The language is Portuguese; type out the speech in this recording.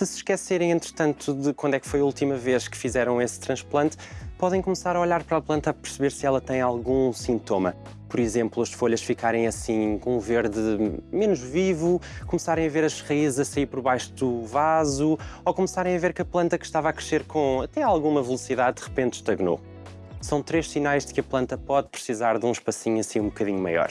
Se se esquecerem, entretanto, de quando é que foi a última vez que fizeram esse transplante, podem começar a olhar para a planta a perceber se ela tem algum sintoma. Por exemplo, as folhas ficarem assim com um verde menos vivo, começarem a ver as raízes a sair por baixo do vaso, ou começarem a ver que a planta que estava a crescer com até alguma velocidade de repente estagnou. São três sinais de que a planta pode precisar de um espacinho assim um bocadinho maior.